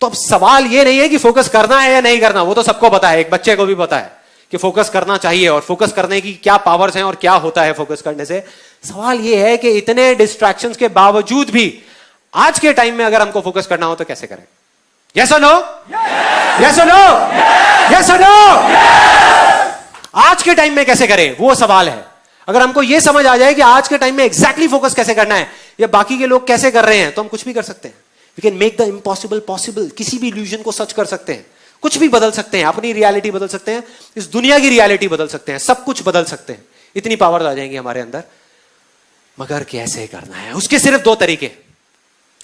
तो अब सवाल ये नहीं है कि फोकस करना है या नहीं करना, वो तो सबको पता है, एक बच्चे को भी पता है कि फोकस करना चाहिए और फोकस करने की क्या पावर्स हैं और क्या होता है फोकस करने से। सवाल ये है कि इतने डिस्ट्रैक्शंस के बावजूद भी आज के टाइम में अगर हमको फोकस करना हो तो कैसे करें? Yes no yes no yes no आज के टाइम में कैसे करें? वो सवाल है। अगर हमको यह समझ आ जाए कि आज के टाइम में एग्जैक्टली exactly फोकस कैसे करना है, या बाकी के लोग कैसे कर रहे हैं तो हम कुछ भी कर सकते हैं। We can make the impossible possible किसी भी इल्यूजन को सच कर सकते हैं। कुछ भी बदल सकते हैं। अपनी रियलिटी बदल सकते हैं। इस दुनिया की रियलिटी बदल सकते हैं। सब कुछ बदल सकते हैं। इतनी पावर आ जाएँगी हमारे अंदर। मगर कैसे करना है? उसके सिर्फ़ दो तरीके।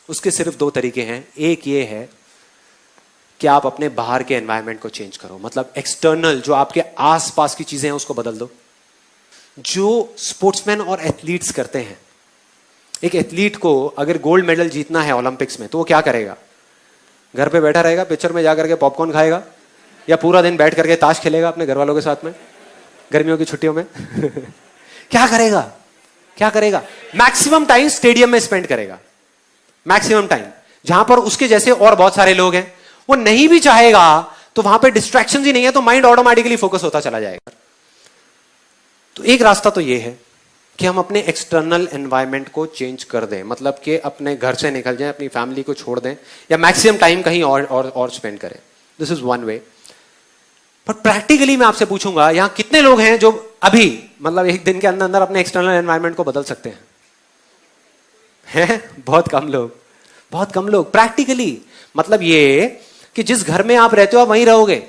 उसके सिर्फ़ दो तरीके हैं। एक ये है कि आप अपने बाहर के एनवायरनमेंट को चेंज करो। मतलब एक्सटर्नल जो आपके आसपास की चीज़ें हैं, उसको बदल दो। जो स्पोर्ट्समैन और एथलीट्स करते हैं एक एथलीट को अगर गोल्ड मेडल जीतना है ओलंपिक्स में तो वो क्या करेगा? घर पे बैठा रहेगा, पिक्चर में जाकर के पॉपकॉर्न खाएगा, या पूरा दिन बैठ करके ताश खेलेगा अपने घर वालों के साथ में, गर्मियों की छुट्टियों में? क्या करेगा? क्या करेगा? मैक्सिमम टाइम स्टेडियम में स्पेंड करेगा। Maximum time. जहाँ पर उसके जैसे और बहुत सारे लोग हैं, वो नहीं भी चाहेगा तो वहाँ पे डिस्ट्रैक्शन ही नहीं है तो माइंड ऑटोमेटिकली फोकस होता चला जाएगा। तो एक रास्ता तो ये है कि हम अपने एक्सटर्नल एनवायरनमेंट को चेंज कर दें। मतलब कि अपने घर से निकल जाएँ अपनी फैमिली को छोड़ दें या मैक्सिमम टाइम कहीं और और, और स्पेंड करें। दिस इज़ वन वे पर प्रैक्टिकली मैं आपसे पूछूँगा यहाँ कितने लोग हैं जो अभी मतलब एक दिन के अंदर अंदर अपने एक्सटर्नल एनवायरनमेंट को बदल सकते हैं? हैं? बहुत कम लोग। बहुत कम लोग। प्रैक्टिकली मतलब ये कि जिस घर में आप रहते हो आप वहीं रहोगे।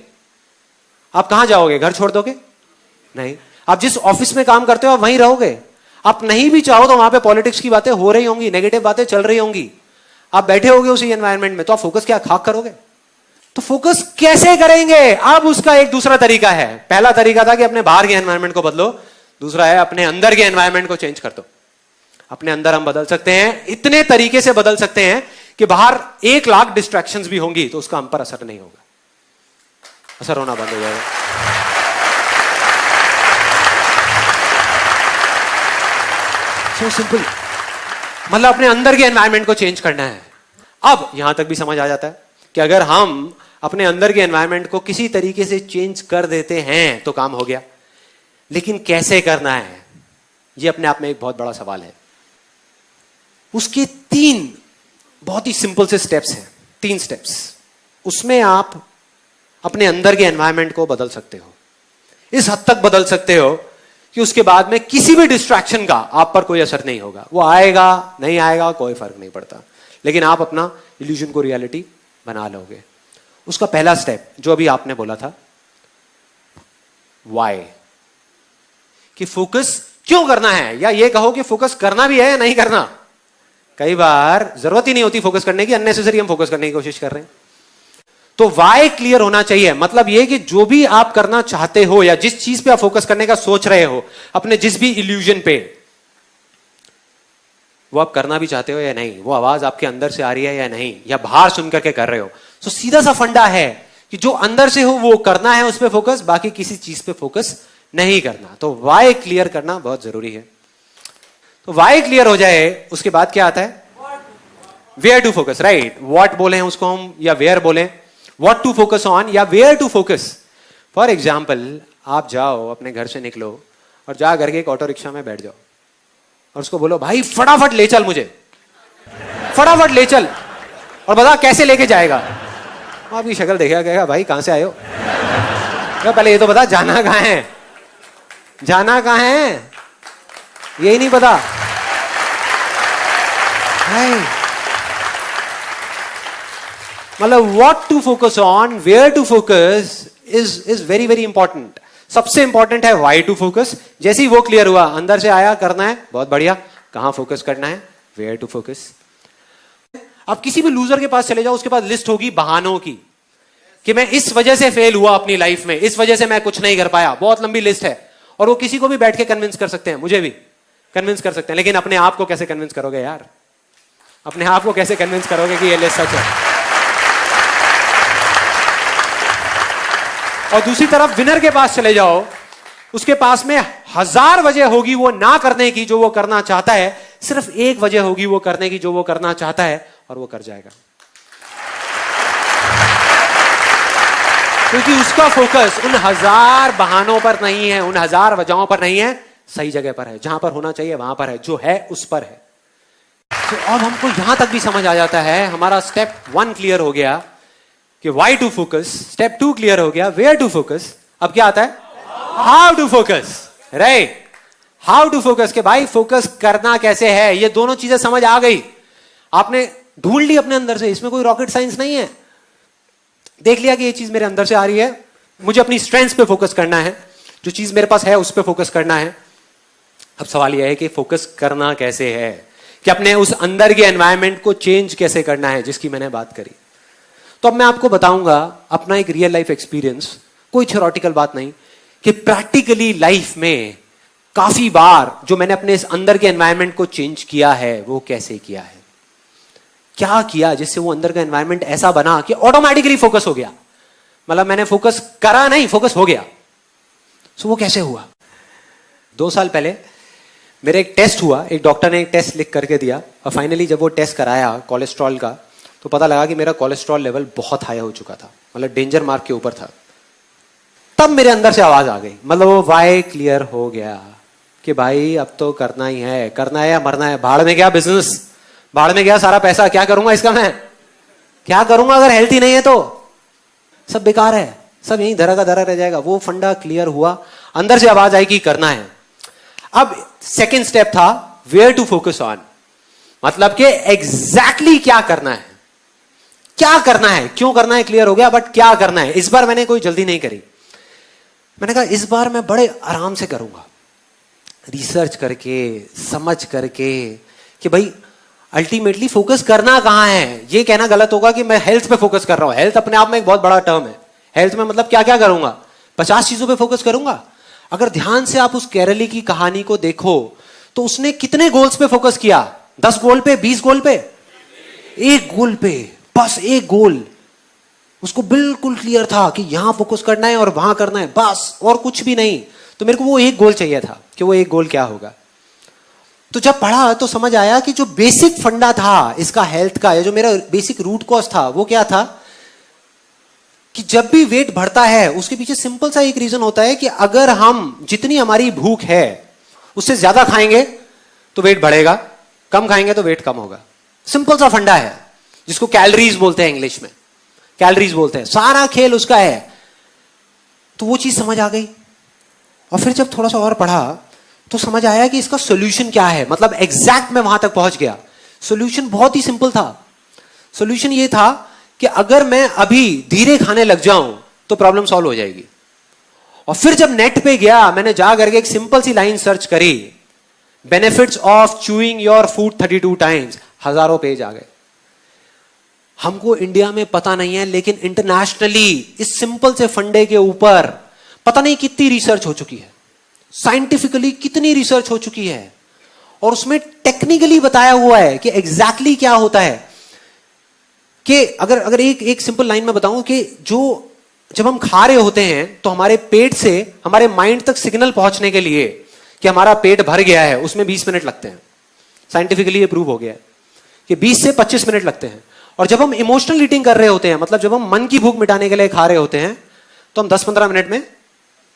आप कहाँ जाओगे? घर छोड़ दोगे? नहीं। आप जिस ऑफ़िस में काम करते हो आप वहीं रहोगे। आप नहीं भी चाहो तो वहाँ पे पॉलिटिक्स की बातें हो रही होंगी नेगेटिव बातें चल रही होंगी। आप बैठे होगे उसी एनवायरमेंट में तो आप फोकस क्या खाक करोगे? तो फोकस कैसे करेंगे? अब उसका एक दूसरा तरीका है। पहला तरीका था कि अपने बाहर के एनवायरमेंट को बदलो, दूसरा है अपने अंदर के एनवायरमेंट को चेंज कर दो। अपने अंदर हम बदल सकते हैं, इतने तरीके से बदल सकते हैं कि बाहर एक लाख डिस्ट्रैक्शन भी होंगी तो उसका हम पर असर नहीं होगा। असर होना बंद हो जाएगा। सो सिंपल मतलब अपने अंदर के एनवायरमेंट को चेंज करना है। अब यहाँ तक भी समझ आ जाता है कि अगर हम अपने अंदर के एनवायरमेंट को किसी तरीके से चेंज कर देते हैं तो काम हो गया। लेकिन कैसे करना है? यह अपने आप में एक बहुत बड़ा सवाल है। उसके तीन बहुत ही सिंपल से स्टेप्स हैं। तीन स्टेप्स उसमें आप अपने अंदर के एनवायरमेंट को बदल सकते हो। इस हद तक बदल सकते हो कि उसके बाद में किसी भी डिस्ट्रैक्शन का आप पर कोई असर नहीं होगा। वो आएगा, नहीं आएगा, कोई फ़र्क नहीं पड़ता। लेकिन आप अपना इल्यूजन को रियलिटी बना लोगे। उसका पहला स्टेप जो अभी आपने बोला था वाई कि फोकस क्यों करना है? या ये कहो कि फोकस करना भी है या नहीं करना? कई बार ज़रूरत ही नहीं होती फोकस करने की अननेसेसरी हम फोकस करने की कोशिश कर रहे हैं। तो वाई क्लियर होना चाहिए? मतलब यह कि जो भी आप करना चाहते हो या जिस चीज़ पे आप फोकस करने का सोच रहे हो, अपने जिस भी इल्यूजन पे, वो आप करना भी चाहते हो या नहीं? वो आवाज़ आपके अंदर से आ रही है या नहीं? या बाहर सुन करके कर रहे हो? तो सीधा सा फंडा है कि जो अंदर से हो, वो करना है उस पर फोकस बाकी किसी चीज़ पे फोकस नहीं करना। तो वाई क्लियर करना बहुत ज़रूरी है। तो वाई क्लियर हो जाए, उसके बाद क्या आता है? Where to focus right what बोले हैं उसको हम या वेयर बोले? वॉट टू फोकस ऑन या where to focus for example आप जाओ, अपने घर से निकलो और जा करके एक ऑटो रिक्शा में बैठ जाओ। और उसको बोलो, भाई, फटाफट ले चल मुझे। फटाफट ले चल। और बता कैसे लेके जाएगा? आपकी शक्ल देखेगा, कहेगा, भाई, कहाँ से आयो तो पहले ये तो बता, जाना कहाँ है? जाना कहाँ है? यही नहीं पता। मतलब what to focus on where to focus is is very very important सबसे इंपॉर्टेंट है वाई टू फोकस जैसे ही वो क्लियर हुआ, अंदर से आया, करना है, बहुत बढ़िया। कहाँ फोकस करना है? वेयर टू फोकस आप किसी भी लूजर के पास चले जाओ, उसके पास लिस्ट होगी बहानों की। कि मैं इस वजह से फेल हुआ अपनी लाइफ में, इस वजह से मैं कुछ नहीं कर पाया। बहुत लंबी लिस्ट है। और वो किसी को भी बैठ के कन्विंस कर सकते हैं, मुझे भी। कन्विंस कर सकते हैं। लेकिन अपने आप को कैसे कन्विंस करोगे यार? अपने आप को कैसे कन्विंस करोगे कि ये लिस्ट सच है? और दूसरी तरफ़ विनर के पास चले जाओ। उसके पास में हज़ार वजह होगी वो ना करने की जो वो करना चाहता है। सिर्फ़ एक वजह होगी वो करने की जो वो करना चाहता है और वो कर जाएगा। क्योंकि उसका फोकस उन हज़ार बहानों पर नहीं है, उन हज़ार वजहों पर नहीं है। सही जगह पर है। जहाँ पर होना चाहिए, वहाँ पर है। जो है, उस पर है। तो अब हमको यहाँ तक भी समझ आ जाता है। हमारा स्टेप वन क्लियर हो गया। कि why to focus step two clear हो गया. वेयर टू फोकस अब क्या आता है? How to focus right how to focus के भाई फोकस करना कैसे है? ये दोनों चीज़ें समझ आ गई. आपने ढूंढ ली अपने अंदर से. इसमें कोई रॉकेट साइंस नहीं है. देख लिया कि ये चीज़ मेरे अंदर से आ रही है. मुझे अपनी स्ट्रेंथ पे फोकस करना है. जो चीज़ मेरे पास है, उस पर फोकस करना है. अब सवाल यह है कि फोकस करना कैसे है? कि अपने उस अंदर के एनवायरमेंट को चेंज कैसे करना है, जिसकी मैंने बात करी. तो अब मैं आपको बताऊँगा, अपना एक रियल लाइफ एक्सपीरियंस कोई थ्योरटिकल बात नहीं कि प्रैक्टिकली लाइफ में काफ़ी बार जो मैंने अपने इस अंदर के एनवायरमेंट को चेंज किया है, वो कैसे किया है? क्या किया जिससे वो अंदर का एनवायरमेंट ऐसा बना कि ऑटोमेटिकली फोकस हो गया? मतलब मैंने फोकस करा नहीं फोकस हो गया। सो वो कैसे हुआ? दो साल पहले मेरा एक टेस्ट हुआ, एक डॉक्टर ने एक टेस्ट लिख करके दिया और फाइनली जब वो टेस्ट कराया कोलेस्ट्रॉल का तो पता लगा कि मेरा कोलेस्ट्रॉल लेवल बहुत हाई हो चुका था मतलब डेंजर मार्क के ऊपर था। तब मेरे अंदर से आवाज़ आ गई मतलब वो वाई क्लियर हो गया कि भाई अब तो करना ही है, करना है या मरना है, भाड़ में क्या बिज़नेस भाड़ में गया सारा पैसा, क्या करूँगा इसका मैं? क्या करूँगा अगर हेल्थी नहीं है तो? सब बेकार है, सब यही धरा का धरा रह जाएगा। वो फंडा क्लियर हुआ, अंदर से आवाज़ आई कि करना है। अब सेकेंड स्टेप था वेयर टू फोकस ऑन मतलब कि एग्जैक्टली exactly क्या करना है। क्या करना है? क्यों करना है? क्लियर हो गया बट क्या करना है? इस बार मैंने कोई जल्दी नहीं करी। मैंने कहा, इस बार मैं बड़े आराम से करूँगा। रिसर्च करके, समझ करके कि भाई अल्टीमेटली फोकस करना कहाँ है? ये कहना गलत होगा कि मैं हेल्थ पे फोकस कर रहा हूँ। हेल्थ अपने आप में एक बहुत बड़ा टर्म है। हेल्थ में मतलब क्या क्या करूँगा? पचास चीज़ों पे फोकस करूँगा? अगर ध्यान से आप उस केरली की कहानी को देखो तो उसने कितने गोल्स पे फोकस किया? दस गोल पे, बीस गोल पे? एक गोल पे। बस एक गोल। उसको बिल्कुल क्लियर था कि यहाँ फोकस करना है और वहाँ करना है। बस, और कुछ भी नहीं। तो मेरे को वो एक गोल चाहिए था कि वो एक गोल क्या होगा। तो जब पढ़ा तो समझ आया कि जो बेसिक फंडा था इसका हेल्थ का या जो मेरा बेसिक रूट कॉज था, वो क्या था? कि जब भी वेट बढ़ता है, उसके पीछे सिंपल सा एक रीजन होता है कि अगर हम, जितनी हमारी भूख है, उससे ज़्यादा खाएँगे तो वेट बढ़ेगा। कम खाएँगे तो वेट कम होगा। सिंपल सा फंडा है। जिसको कैलोरीज बोलते हैं इंग्लिश में। कैलोरीज बोलते हैं। सारा खेल उसका है। तो वो चीज़ समझ आ गई। और फिर जब थोड़ा सा और पढ़ा तो समझ आया कि इसका सोल्यूशन क्या है। मतलब एग्जैक्ट में वहाँ तक पहुँच गया। सोल्यूशन बहुत ही सिंपल था। सोल्यूशन ये था कि अगर मैं अभी धीरे खाने लग जाऊँ तो प्रॉब्लम सॉल्व हो जाएगी। और फिर जब नेट पे गया, मैंने जा करके एक सिंपल सी लाइन सर्च करी। Benefits of chewing your food thirty two times हज़ारों पेज आ गए। हमको इंडिया में पता नहीं है, लेकिन इंटरनेशनली इस सिंपल से फंडे के ऊपर, पता नहीं कितनी रिसर्च हो चुकी है। साइंटिफिकली कितनी रिसर्च हो चुकी है। और उसमें टेक्निकली बताया हुआ है कि एग्जैक्टली exactly क्या होता है। कि अगर अगर एक एक सिंपल लाइन में बताऊँ कि जो, जब हम खा रहे होते हैं तो हमारे पेट से, हमारे माइंड तक सिग्नल पहुँचने के लिए कि हमारा पेट भर गया है, उसमें 20 मिनट लगते हैं। साइंटिफिकली ये प्रूव हो गया है कि 20 से 25 मिनट लगते हैं। और जब हम इमोशनल ईटिंग कर रहे होते हैं मतलब जब हम मन की भूख मिटाने के लिए खा रहे होते हैं तो हम 10-15 मिनट में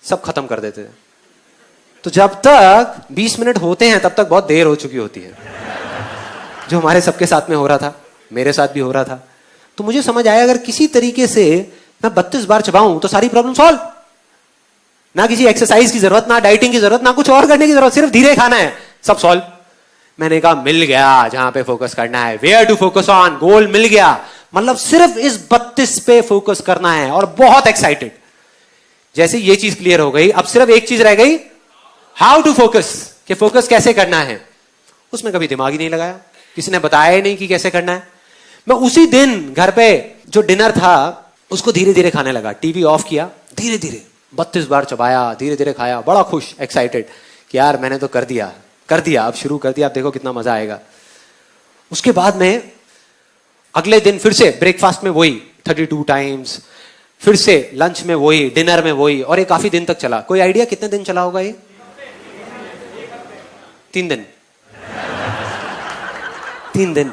सब खत्म कर देते हैं। तो जब तक 20 मिनट होते हैं, तब तक बहुत देर हो चुकी होती है। जो हमारे सबके साथ में हो रहा था, मेरे साथ भी हो रहा था। तो मुझे समझ आया, अगर किसी तरीके से मैं बत्तीस बार चबाऊं तो सारी प्रॉब्लम सॉल्व ना किसी एक्सरसाइज की ज़रूरत, ना डाइटिंग की ज़रूरत, ना कुछ और करने की ज़रूरत, सिर्फ़ धीरे खाना है, सब सॉल्व मैंने कहा, मिल गया, जहाँ पे फोकस करना है। Where to focus on goal मिल गया। मतलब सिर्फ़ इस बत्तीस पे फोकस करना है और बहुत एक्साइटेड जैसे ये चीज़ क्लियर हो गई, अब सिर्फ़ एक चीज़ रह गई। हाउ टू फोकस कि फोकस कैसे करना है? उसमें कभी दिमाग ही नहीं लगाया। किसी ने बताया ही नहीं कि कैसे करना है। मैं उसी दिन घर पे जो डिनर था, उसको धीरे धीरे खाने लगा। टीवी ऑफ़ किया। धीरे धीरे बत्तीस बार चबाया धीरे धीरे खाया। बड़ा खुश एक्साइटेड कि यार मैंने तो कर दिया। कर दिया आप शुरू कर दिया आप देखो कितना मज़ा आएगा। उसके बाद में अगले दिन फिर से ब्रेकफास्ट में वही थर्टी टू टाइम्स फिर से लंच में वही डिनर में वही, और ये काफ़ी दिन तक चला। कोई आइडिया कितने दिन चला होगा ये? तीन दिन। तीन दिन।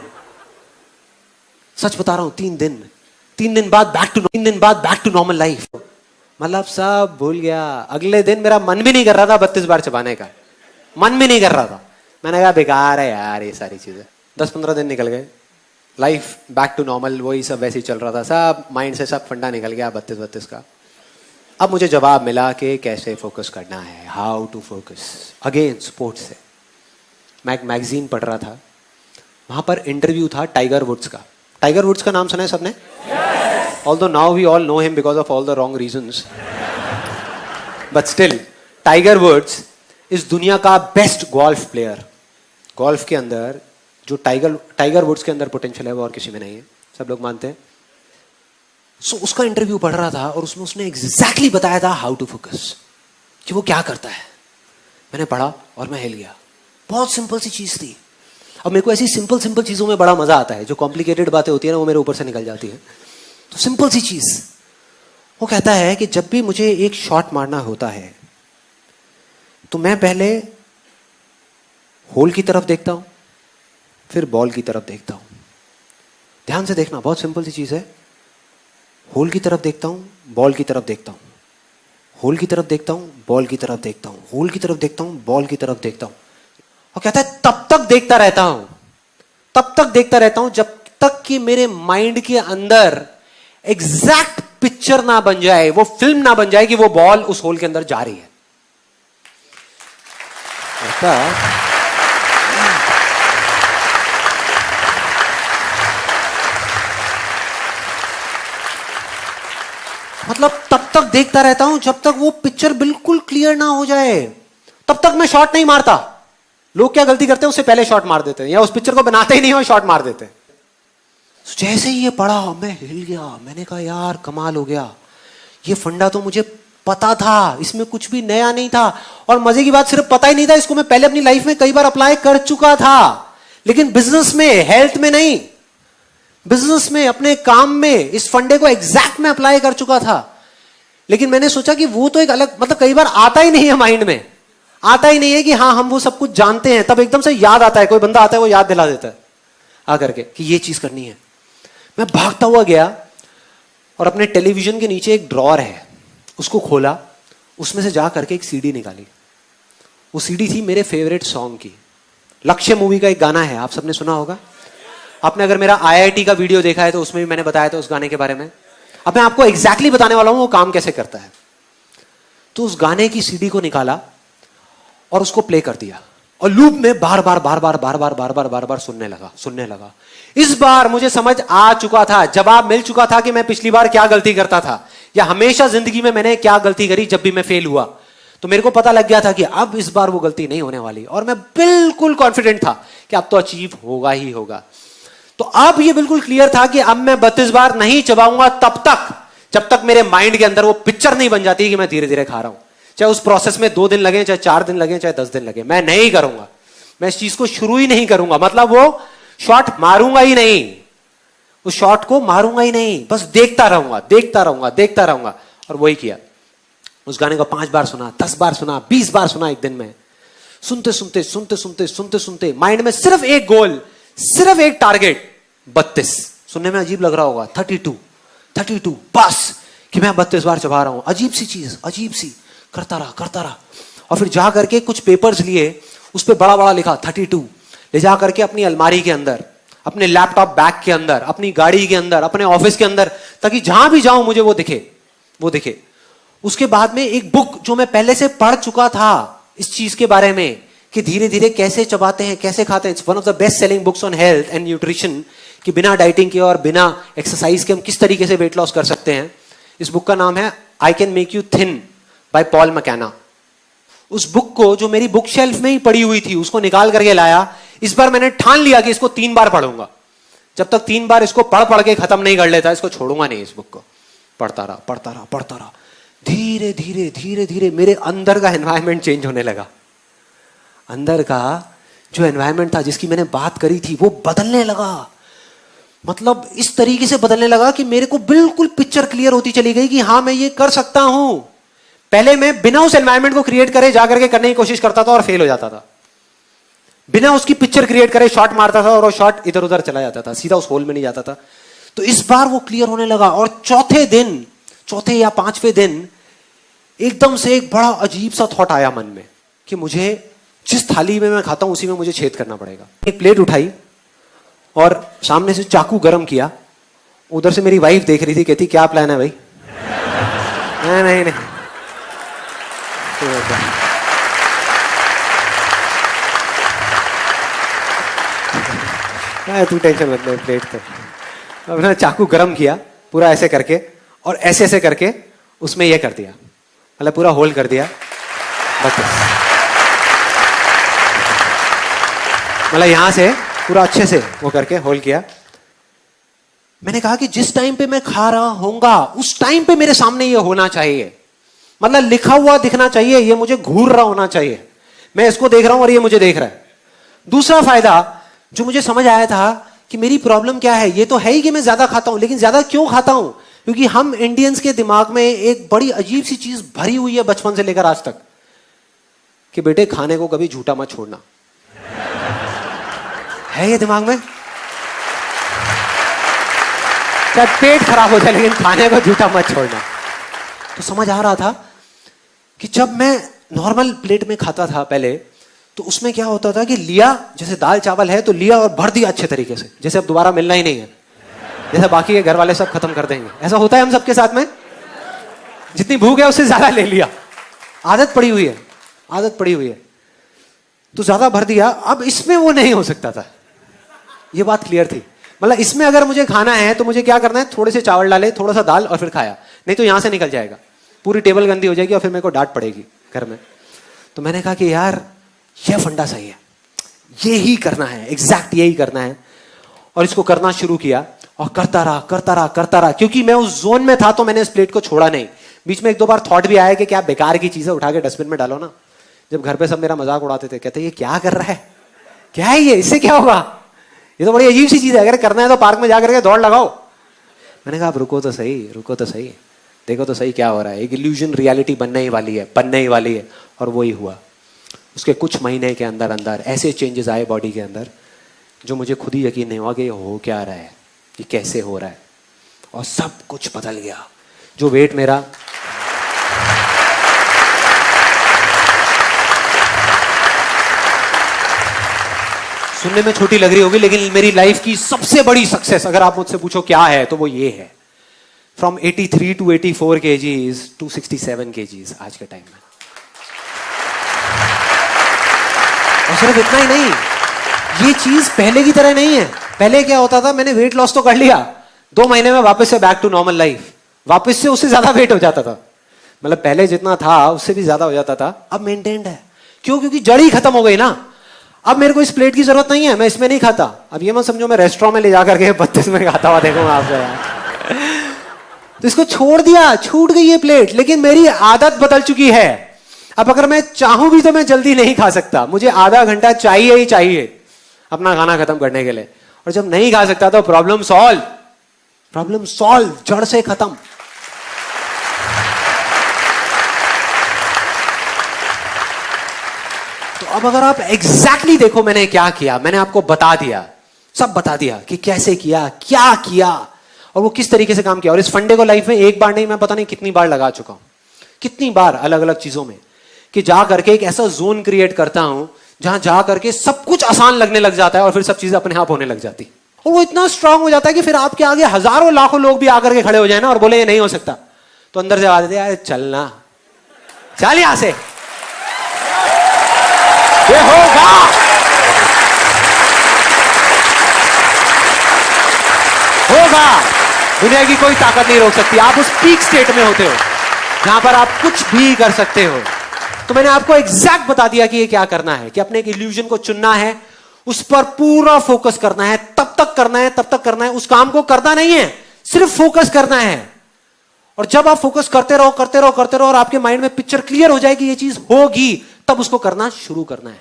सच बता रहा हूँ, तीन दिन। तीन दिन बाद बैक टू तीन दिन बाद बैक टू नॉर्मल लाइफ मतलब सब भूल गया। अगले दिन मेरा मन भी नहीं कर रहा था बत्तीस बार चबाने का। मन भी नहीं कर रहा था मैंने कहा बेकार है यार ये सारी चीज़ें दस पंद्रह दिन निकल गए लाइफ बैक टू नॉर्मल वही सब वैसे ही चल रहा था सब माइंड से सब फंडा निकल गया बत्तीस बत्तीस का अब मुझे जवाब मिला कि कैसे फोकस करना है how to focus again sports से मैं एक मैगजीन पढ़ रहा था वहाँ पर इंटरव्यू था टाइगर वुड्स का टाइगर वुड्स का नाम सुना है सबने although now we all know him because of all the wrong reason but still Tiger Woods इस दुनिया का बेस्ट गोल्फ प्लेयर गोल्फ के अंदर जो टाइगर टाइगर वुड्स के अंदर पोटेंशियल है वो और किसी में नहीं है। सब लोग मानते हैं। सो so, उसका इंटरव्यू पढ़ रहा था और उसमें उसने एग्जैक्टली exactly बताया था हाउ टू फोकस कि वो क्या करता है। मैंने पढ़ा और मैं हिल गया। बहुत सिंपल सी चीज़ थी। अब मेरे को ऐसी सिंपल सिंपल चीज़ों में बड़ा मज़ा आता है। जो कॉम्प्लिकेटेड बातें होती है ना वो मेरे ऊपर से निकल जाती है। तो सिंपल सी चीज़। वो कहता है कि जब भी मुझे एक शॉट मारना होता है तो मैं पहले होल की तरफ़ देखता हूँ, फिर बॉल की तरफ़ देखता हूँ। ध्यान से देखना, बहुत सिंपल सी चीज़ है। होल की तरफ़ देखता हूँ, बॉल की तरफ़ देखता हूँ। होल की तरफ़ देखता हूँ, बॉल की तरफ़ देखता हूँ। होल की तरफ़ देखता हूँ, बॉल की तरफ़ देखता हूँ। और कहता है, तब तक देखता रहता हूँ। तब तक देखता रहता हूँ जब तक कि मेरे माइंड के अंदर एग्जैक्ट पिक्चर ना बन जाए, वो फ़िल्म ना बन जाए कि वो बॉल उस होल के अंदर जा रही है। ऐसा मतलब तब तक देखता रहता हूँ जब तक वो पिक्चर बिल्कुल क्लियर ना हो जाए। तब तक मैं शॉट नहीं मारता। लोग क्या गलती करते हैं, उससे पहले शॉट मार देते हैं, या उस पिक्चर को बनाते ही नहीं हो शॉट मार देते हैं। जैसे ही ये पढ़ा मैं हिल गया। मैंने कहा, यार, कमाल हो गया। ये फंडा तो मुझे पता था, इसमें कुछ भी नया नहीं था। और मज़े की बात सिर्फ़ पता ही नहीं था, इसको मैं पहले अपनी लाइफ में कई बार अप्लाई कर चुका था। लेकिन बिज़नेस में हेल्थ में नहीं। बिज़नेस में, अपने काम में, इस फंडे को एग्जैक्ट में अप्लाई कर चुका था। लेकिन मैंने सोचा कि वो तो एक अलग मतलब कई बार आता ही नहीं है माइंड में। आता ही नहीं है कि हाँ हम वो सब कुछ जानते हैं, तब एकदम से याद आता है, कोई बंदा आता है, वो याद दिला देता है। आकर के कि ये चीज़ करनी है। मैं भागता हुआ गया और अपने टेलीविज़न के नीचे एक ड्रॉर है। उसको खोला, उसमें से जा करके एक सीडी निकाली। वो सीडी थी मेरे फेवरेट सॉन्ग की। लक्ष्य मूवी का एक गाना है, आप सबने सुना होगा। आपने अगर मेरा आईआईटी का वीडियो देखा है तो उसमें भी मैंने बताया था उस गाने के बारे में। अब मैं आपको एग्जैक्टली exactly बताने वाला हूँ, वो काम कैसे करता है। तो उस गाने की सीडी को निकाला और उसको प्ले कर दिया। और लूप में बार बार बार बार बार बार बार बार बार बार सुनने लगा सुनने लगा। इस बार मुझे समझ आ चुका था, जवाब मिल चुका था कि मैं पिछली बार क्या गलती करता था। या हमेशा ज़िंदगी में मैंने क्या गलती करी जब भी मैं फेल हुआ? तो मेरे को पता लग गया था कि अब इस बार वो गलती नहीं होने वाली। और मैं बिल्कुल कॉन्फिडेंट था कि अब तो अचीव होगा ही होगा। तो अब ये बिल्कुल क्लियर था कि अब मैं बत्तीस बार नहीं चबाऊँगा तब तक, जब तक मेरे माइंड के अंदर वो पिक्चर नहीं बन जाती कि मैं धीरे धीरे खा रहा हूँ। चाहे उस प्रोसेस में दो दिन लगे, चाहे चार दिन लगे, चाहे दस दिन लगे, मैं नहीं करूँगा। मैं इस चीज़ को शुरू ही नहीं करूँगा। मतलब वो शॉट मारूँगा ही नहीं। उस शॉट को मारूँगा ही नहीं। बस देखता रहूँगा देखता रहूँगा देखता रहूँगा। और वही किया। उस गाने को पाँच बार सुना, दस बार सुना, बीस बार सुना एक दिन में। सुनते सुनते सुनते सुनते सुनते सुनते माइंड में सिर्फ़ एक गोल, सिर्फ़ एक टारगेट बत्तीस। सुनने में अजीब लग रहा होगा थर्टी टू थर्टी टू बस कि मैं बत्तीस बार चबा रहा हूँ। अजीब सी चीज़, अजीब सी। करता रहा करता रहा। और फिर जा करके कुछ पेपर्स लिए, उस पर बड़ा बड़ा लिखा थर्टी टू ले जा करके अपनी अलमारी के अंदर। अपने लैपटॉप बैग के अंदर, अपनी गाड़ी के अंदर, अपने ऑफ़िस के अंदर, ताकि जहाँ भी जाऊँ मुझे वो दिखे वो दिखे। उसके बाद में एक बुक जो मैं पहले से पढ़ चुका था इस चीज़ के बारे में, कि धीरे धीरे कैसे चबाते हैं, कैसे खाते हैं it's one of the best selling books on health and nutrition कि बिना डाइटिंग के और बिना एक्सरसाइज के हम किस तरीके से वेट लॉस कर सकते हैं। इस बुक का नाम है I can make you thin by Paul McKenna उस बुक को जो मेरी बुक शेल्फ में ही पड़ी हुई थी, उसको निकाल करके लाया। इस बार मैंने ठान लिया कि इसको तीन बार पढ़ूँगा। जब तक तीन बार इसको पढ़ पढ़ के खत्म नहीं कर लेता, इसको छोड़ूँगा नहीं इस बुक को। पढ़ता रहा पढ़ता रहा पढ़ता रहा। धीरे धीरे धीरे धीरे मेरे अंदर का एनवायरमेंट चेंज होने लगा। अंदर का जो एनवायरमेंट था, जिसकी मैंने बात करी थी, वो बदलने लगा। मतलब इस तरीके से बदलने लगा कि मेरे को बिल्कुल पिक्चर क्लियर होती चली गई कि हाँ मैं ये कर सकता हूँ। पहले मैं बिना उस एनवायरमेंट को क्रिएट करे, जाकर के करने की कोशिश करता था और फेल हो जाता था। बिना उसकी पिक्चर क्रिएट करे शॉट मारता था और वो शॉट इधर उधर चला जाता था, सीधा उस होल में नहीं जाता था। तो इस बार वो क्लियर होने लगा और चौथे दिन, चौथे या पाँचवें दिन, एकदम से एक बड़ा अजीब सा थॉट आया मन में कि मुझे जिस थाली में मैं खाता हूँ, उसी में मुझे छेद करना पड़ेगा। एक प्लेट उठाई और सामने से चाकू गर्म किया। उधर से मेरी वाइफ देख रही थी, कहती, क्या प्लान है भाई? नहीं नहीं नहीं। तू टेंशन मत ले प्लेट तो अपना चाकू गरम किया, पूरा ऐसे करके, और ऐसे ऐसे करके उसमें ये कर दिया। मतलब पूरा होल्ड कर दिया। बस। मतलब यहाँ से, पूरा अच्छे से वो करके होल्ड किया। मैंने कहा कि जिस टाइम पे मैं खा रहा होऊँगा, उस टाइम पे मेरे सामने ये होना चाहिए। मतलब लिखा हुआ दिखना चाहिए, ये मुझे घूर रहा होना चाहिए। मैं इसको देख रहा हूँ और ये मुझे देख रहा है। दूसरा फ़ायदा, जो मुझे समझ आया था कि मेरी प्रॉब्लम क्या है, ये तो है ही कि मैं ज़्यादा खाता हूँ, लेकिन ज़्यादा क्यों खाता हूँ? क्योंकि हम इंडियंस के दिमाग में एक बड़ी अजीब सी चीज़ भरी हुई है बचपन से लेकर आज तक, कि बेटे, खाने को कभी झूठा मत छोड़ना। है ये दिमाग में? चाहे पेट खराब हो जाए, लेकिन खाने को झूठा मत छोड़ना। तो समझ आ रहा था कि जब मैं नॉर्मल प्लेट में खाता था पहले तो उसमें क्या होता था कि लिया, जैसे दाल चावल है तो लिया और भर दिया अच्छे तरीके से, जैसे अब दोबारा मिलना ही नहीं है। जैसे बाकी के घर वाले सब खत्म कर देंगे। ऐसा होता है हम सबके साथ में? जितनी भूख है उससे ज़्यादा ले लिया। आदत पड़ी हुई है। आदत पड़ी हुई है। तो ज़्यादा भर दिया, अब इसमें वो नहीं हो सकता था। ये बात क्लियर थी। मतलब इसमें अगर मुझे खाना है तो मुझे क्या करना है? थोड़े से चावल डाले, थोड़ा सा दाल और फिर खाया। नहीं तो यहाँ से निकल जाएगा। पूरी टेबल गंदी हो जाएगी और फिर मेरे को डांट पड़ेगी घर में। तो मैंने कहा कि यार, यह फंडा सही है। ये ही करना है एग्जैक्ट यही करना है। और इसको करना शुरू किया और करता रहा करता रहा करता रहा। क्योंकि मैं उस जोन में था तो मैंने इस प्लेट को छोड़ा नहीं। बीच में एक दो बार थॉट भी आया कि क्या बेकार की चीज़ें उठा के डस्टबिन में डालो ना। जब घर पे सब मेरा मज़ाक उड़ाते थे, कहते, ये क्या कर रहा है? क्या है ये? इससे क्या होगा? ये तो बड़ी अजीब सी चीज़ है। अगर करना है तो पार्क में जाकर के दौड़ लगाओ। मैंने कहा आप रुको तो सही, रुको तो सही। देखो तो सही क्या हो रहा है। एक इल्यूजन रियलिटी बनने ही वाली है, बनने ही वाली है। और वही हुआ। उसके कुछ महीने के अंदर अंदर ऐसे चेंजेस आए बॉडी के अंदर, जो मुझे खुद ही यकीन नहीं हुआ कि हो क्या रहा है ये कैसे हो रहा है। और सब कुछ बदल गया। जो वेट मेरा, सुनने में छोटी लग रही होगी, लेकिन मेरी लाइफ की सबसे बड़ी सक्सेस अगर आप मुझसे पूछो क्या है तो वो ये है। फ्रॉम 83 टू 84 फोर के जीज टू सिक्सटी सेवन के जीज आज के टाइम में। और सिर्फ़ इतना ही नहीं, ये चीज़ पहले की तरह नहीं है। पहले क्या होता था, मैंने वेट लॉस तो कर लिया, दो महीने में वापस से बैक टू नॉर्मल लाइफ वापस से उससे ज़्यादा वेट हो जाता था। मतलब पहले जितना था, उससे भी ज़्यादा हो जाता था, अब मेंटेन्ड है। क्यों? क्योंकि जड़ ही खत्म हो गई ना। अब मेरे को इस प्लेट की ज़रूरत नहीं है, मैं इसमें नहीं खाता। अब ये मत समझो, मैं रेस्टोरेंट में ले जाकर के बत्तीस में खाता हुआ देखूँगा आपसे तो इसको छोड़ दिया, छूट गई ये प्लेट लेकिन मेरी आदत बदल चुकी है। अब अगर मैं चाहूँ भी तो मैं जल्दी नहीं खा सकता। मुझे आधा घंटा चाहिए ही चाहिए अपना खाना खत्म करने के लिए। और जब नहीं खा सकता तो प्रॉब्लम सॉल्व प्रॉब्लम सॉल्व जड़ से खत्म। तो अब अगर आप एग्जैक्टली exactly देखो मैंने क्या किया, मैंने आपको बता दिया, सब बता दिया कि कैसे किया, क्या किया। और वो किस तरीके से काम किया? और इस फंडे को लाइफ में एक बार नहीं, मैं पता नहीं कितनी बार लगा चुका हूँ। कितनी बार अलग अलग चीज़ों में कि जा करके एक ऐसा जोन क्रिएट करता हूँ, जहाँ जा करके सब कुछ आसान लगने लग जाता है और फिर सब चीज़ें अपने आप होने लग जाती और वो इतना स्ट्रांग हो जाता है कि फिर आपके आगे हज़ारों लाखों लोग भी आकर के खड़े हो जाए ना और बोले, ये नहीं हो सकता। तो अंदर से आवाज़ यार चलना। चल यहाँ से। ये होगा। होगा। दुनिया की कोई ताकत नहीं रोक सकती। आप उस पीक स्टेट में होते हो, जहाँ पर आप कुछ भी कर सकते हो। तो मैंने आपको एग्जैक्ट बता दिया कि ये क्या करना है, कि अपने एक इल्यूजन को चुनना है, उस पर पूरा फोकस करना है, तब तक करना है, तब तक करना है, उस काम को करना नहीं है, सिर्फ़ फोकस करना है। और जब आप फोकस करते रहो करते रहो करते रहो, और आपके माइंड में पिक्चर क्लियर हो जाएगी, ये चीज़ होगी, तब उसको करना शुरू करना है।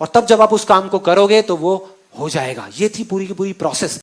और तब जब आप उस काम को करोगे तो वो हो जाएगा। ये थी पूरी की पूरी प्रोसेस